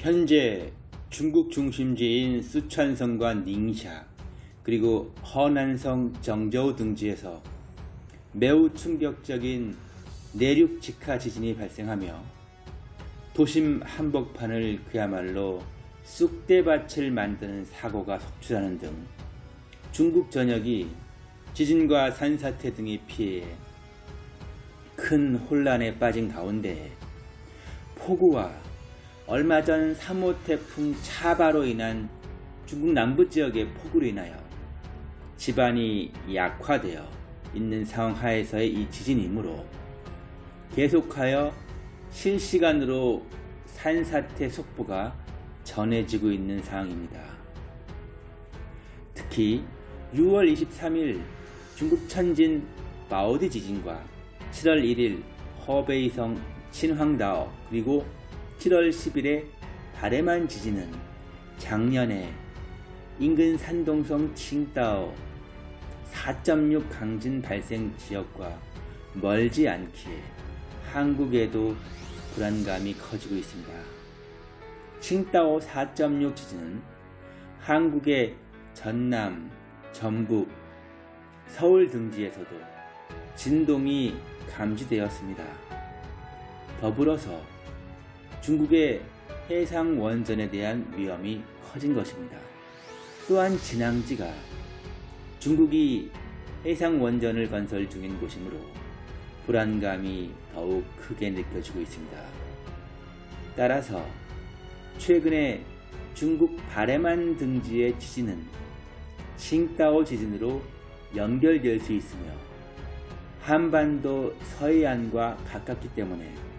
현재 중국 중심지인 쓰촨성과 닝샤 그리고 허난성 정저우 등지에서 매우 충격적인 내륙 직하 지진이 발생하며 도심 한복판을 그야말로 쑥대밭을 만드는 사고가 속출하는 등 중국 전역이 지진과 산사태 등의 피해에 큰 혼란에 빠진 가운데 폭우와 얼마 전 3호 태풍 차바로 인한 중국 남부 지역의 폭우로 인하여 집안이 약화되어 있는 상황 하에서의 이 지진이므로 계속하여 실시간으로 산사태 속보가 전해지고 있는 상황입니다. 특히 6월 23일 중국 천진 마오디 지진과 7월 1일 허베이성 친황다오 그리고 7월 10일에 바레만 지진은 작년에 인근 산동성 칭다오 4.6 강진 발생 지역과 멀지 않기에 한국에도 불안감이 커지고 있습니다. 칭다오 4.6 지진은 한국의 전남, 전북, 서울 등지에서도 진동이 감지되었습니다. 더불어서 중국의 해상 원전에 대한 위험이 커진 것입니다. 또한 진앙지가 중국이 해상 원전을 건설 중인 곳이므로 불안감이 더욱 크게 느껴지고 있습니다. 따라서 최근에 중국 바레만 등지의 지진은 칭다오 지진으로 연결될 수 있으며 한반도 서해안과 가깝기 때문에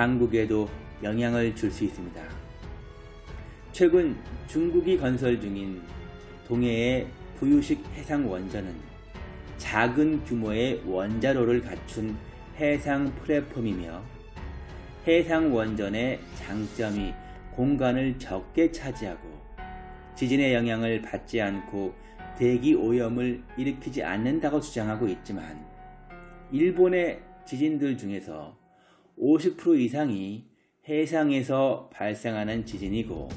한국에도 영향을 줄 수 있습니다. 최근 중국이 건설 중인 동해의 부유식 해상 원전은 작은 규모의 원자로를 갖춘 해상 플랫폼이며 해상 원전의 장점이 공간을 적게 차지하고 지진의 영향을 받지 않고 대기 오염을 일으키지 않는다고 주장하고 있지만 일본의 지진들 중에서 50% 이상이 해상에서 발생하는 지진이고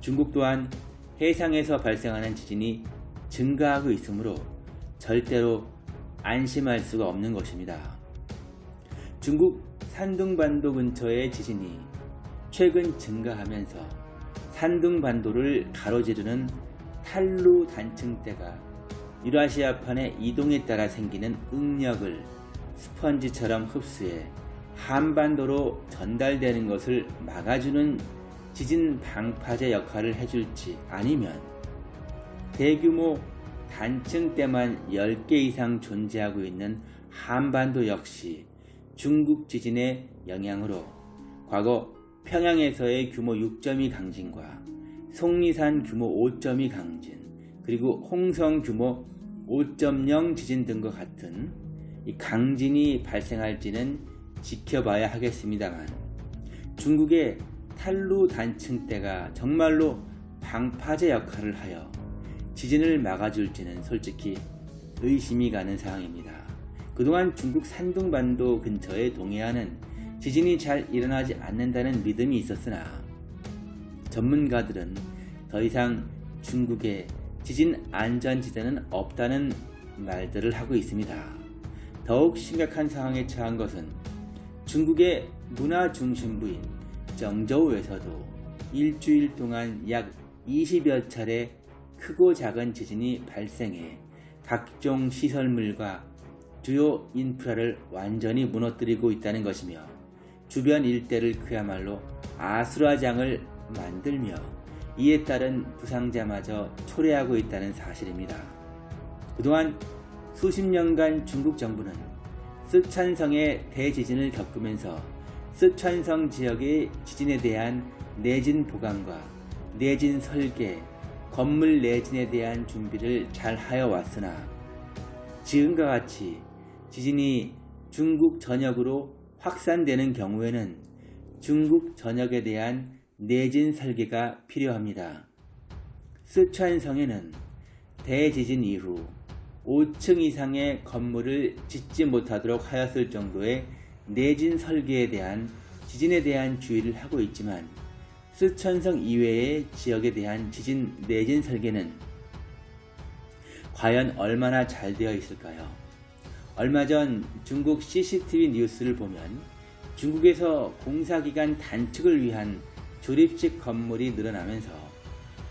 중국 또한 해상에서 발생하는 지진이 증가하고 있으므로 절대로 안심할 수가 없는 것입니다. 중국 산둥반도 근처의 지진이 최근 증가하면서 산둥반도를 가로지르는 탈루 단층대가 유라시아판의 이동에 따라 생기는 응력을 스펀지처럼 흡수해 한반도로 전달되는 것을 막아주는 지진 방파제 역할을 해줄지 아니면 대규모 단층대만 10개 이상 존재하고 있는 한반도 역시 중국 지진의 영향으로 과거 평양에서의 규모 6.2 강진과 속리산 규모 5.2 강진 그리고 홍성 규모 5.0 지진 등과 같은 강진이 발생할지는 지켜봐야 하겠습니다만 중국의 탈루 단층대가 정말로 방파제 역할을 하여 지진을 막아줄지는 솔직히 의심이 가는 상황입니다. 그동안 중국 산둥반도 근처의 동해안은 지진이 잘 일어나지 않는다는 믿음이 있었으나 전문가들은 더 이상 중국의 지진 안전지대는 없다는 말들을 하고 있습니다. 더욱 심각한 상황에 처한 것은 중국의 문화 중심부인 정저우에서도 일주일 동안 약 20여 차례 크고 작은 지진이 발생해 각종 시설물과 주요 인프라를 완전히 무너뜨리고 있다는 것이며 주변 일대를 그야말로 아수라장을 만들며 이에 따른 부상자마저 초래하고 있다는 사실입니다. 그동안 수십 년간 중국 정부는 쓰촨성의 대지진을 겪으면서 쓰촨성 지역의 지진에 대한 내진 보강과 내진 설계, 건물 내진에 대한 준비를 잘 하여 왔으나 지금과 같이 지진이 중국 전역으로 확산되는 경우에는 중국 전역에 대한 내진 설계가 필요합니다. 쓰촨성에는 대지진 이후 5층 이상의 건물을 짓지 못하도록 하였을 정도의 내진 설계에 대한 지진에 대한 주의를 하고 있지만 쓰촨성 이외의 지역에 대한 지진 내진 설계는 과연 얼마나 잘 되어 있을까요? 얼마 전 중국 CCTV 뉴스를 보면 중국에서 공사기간 단축을 위한 조립식 건물이 늘어나면서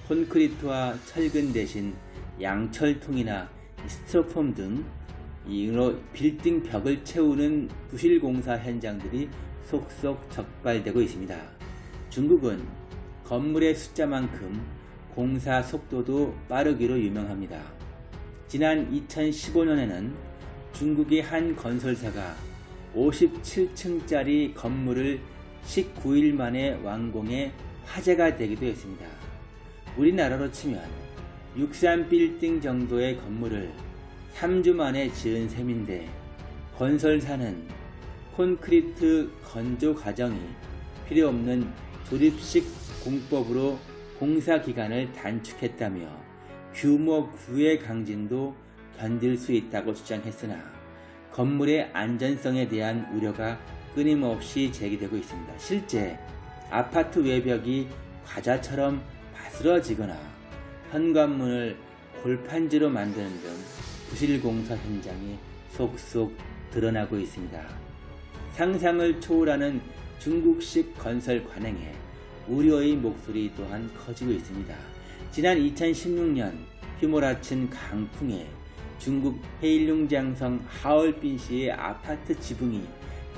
콘크리트와 철근 대신 양철통이나 스티로폼 등 이로 빌딩 벽을 채우는 부실 공사 현장들이 속속 적발되고 있습니다. 중국은 건물의 숫자만큼 공사 속도도 빠르기로 유명합니다. 지난 2015년에는 중국의 한 건설사가 57층짜리 건물을 19일 만에 완공해 화제가 되기도 했습니다. 우리나라로 치면 63빌딩 정도의 건물을 3주 만에 지은 셈인데 건설사는 콘크리트 건조 과정이 필요 없는 조립식 공법으로 공사 기간을 단축했다며 규모 9의 강진도 견딜 수 있다고 주장했으나 건물의 안전성에 대한 우려가 끊임없이 제기되고 있습니다. 실제 아파트 외벽이 과자처럼 바스러지거나 현관문을 골판지로 만드는 등 부실 공사 현장이 속속 드러나고 있습니다. 상상을 초월하는 중국식 건설 관행에 우려의 목소리 또한 커지고 있습니다. 지난 2016년 휘몰아친 강풍에 중국 헤일룽장성 하얼빈시의 아파트 지붕이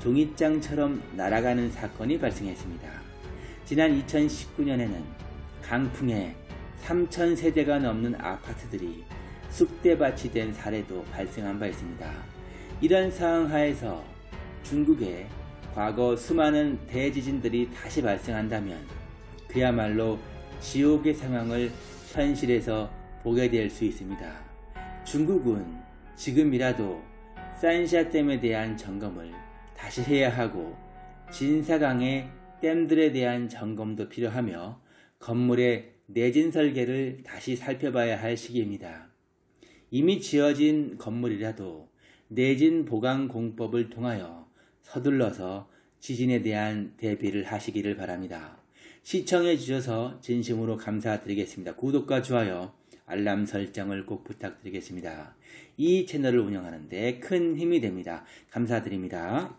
종이장처럼 날아가는 사건이 발생했습니다. 지난 2019년에는 강풍에 3,000세대가 넘는 아파트들이 쑥대밭이 된 사례도 발생한 바 있습니다. 이런 상황 하에서 중국에 과거 수많은 대지진들이 다시 발생한다면 그야말로 지옥의 상황을 현실에서 보게 될 수 있습니다. 중국은 지금이라도 산샤댐에 대한 점검을 다시 해야 하고 진사강의 댐들에 대한 점검도 필요하며 건물의 내진 설계를 다시 살펴봐야 할 시기입니다. 이미 지어진 건물이라도 내진 보강 공법을 통하여 서둘러서 지진에 대한 대비를 하시기를 바랍니다. 시청해 주셔서 진심으로 감사드리겠습니다. 구독과 좋아요, 알람 설정을 꼭 부탁드리겠습니다. 이 채널을 운영하는데 큰 힘이 됩니다. 감사드립니다.